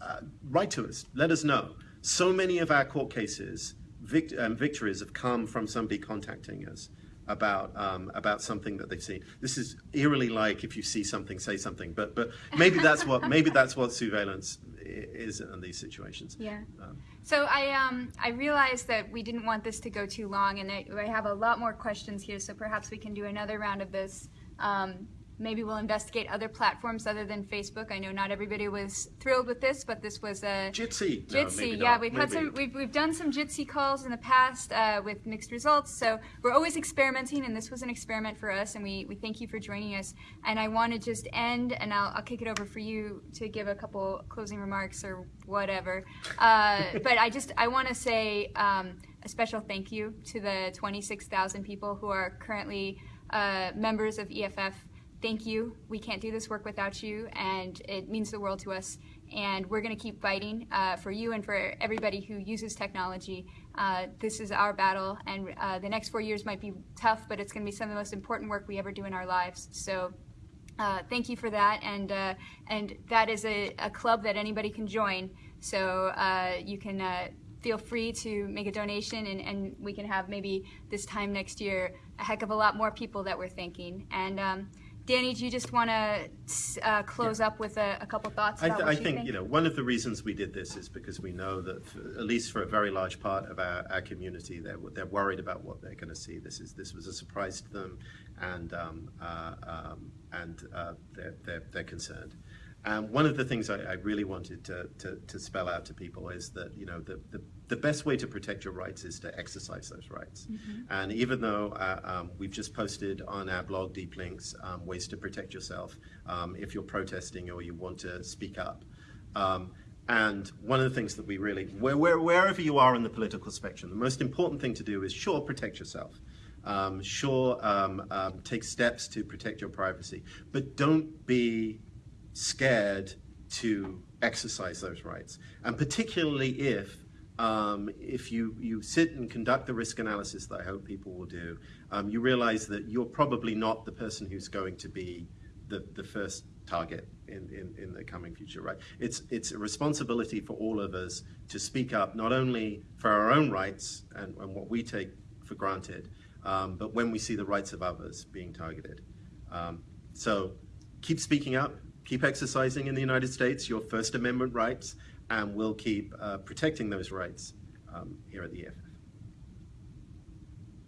uh, write to us. Let us know. So many of our court cases, vict- um, victories, have come from somebody contacting us about um, about something that they've seen. This is eerily like if you see something, say something. But but maybe that's what maybe that's what sousveillance is in these situations. Yeah. Um, So I um I realized that we didn't want this to go too long, and I, I have a lot more questions here. So perhaps we can do another round of this um, maybe we'll investigate other platforms other than Facebook. I know not everybody was thrilled with this, but this was a Jitsi. No, Jitsi, maybe yeah, we've had some, we've, we've done some Jitsi calls in the past uh, with mixed results. So we're always experimenting, and this was an experiment for us, and we, we thank you for joining us. And I want to just end, and I'll, I'll kick it over for you to give a couple closing remarks or whatever. Uh, but I just, I want to say um, a special thank you to the 26,000 people who are currently uh, members of EFF thank you. We can't do this work without you, and it means the world to us. And we're going to keep fighting uh, for you and for everybody who uses technology. Uh, this is our battle, and uh, the next four years might be tough, but it's going to be some of the most important work we ever do in our lives. So. Uh, thank you for that, and uh, and that is a, a club that anybody can join. So uh, you can feel free to make a donation, and, and we can have maybe this time next year a heck of a lot more people that we're thanking. And um, Danny, do you just want to uh, close up with a, a couple thoughts I, th- I you think, you know, one of the reasons we did this is because we know that, for, at least for a very large part of our, our community, they're, they're worried about what they're going to see. This is this was a surprise to them, and um, uh, um, and uh, they're, they're they're concerned. And one of the things I, I really wanted to, to, to spell out to people is that you know the, the, the best way to protect your rights is to exercise those rights. And even though uh, um, we've just posted on our blog deep links um, ways to protect yourself um, if you're protesting or you want to speak up. Um, and one of the things that we really, where, where, wherever you are in the political spectrum, the most important thing to do is sure protect yourself. Um, sure, um, um, take steps to protect your privacy, but don't be scared to exercise those rights. And particularly if um, if you, you sit and conduct the risk analysis that I hope people will do, um, you realize that you're probably not the person who's going to be the, the first target in, in, in the coming future, right? It's, it's a responsibility for all of us to speak up, not only for our own rights and, and what we take for granted, um, but when we see the rights of others being targeted. Um, so keep speaking up, keep exercising in the United States your First Amendment rights, and we'll keep uh, protecting those rights um, here at the EFF.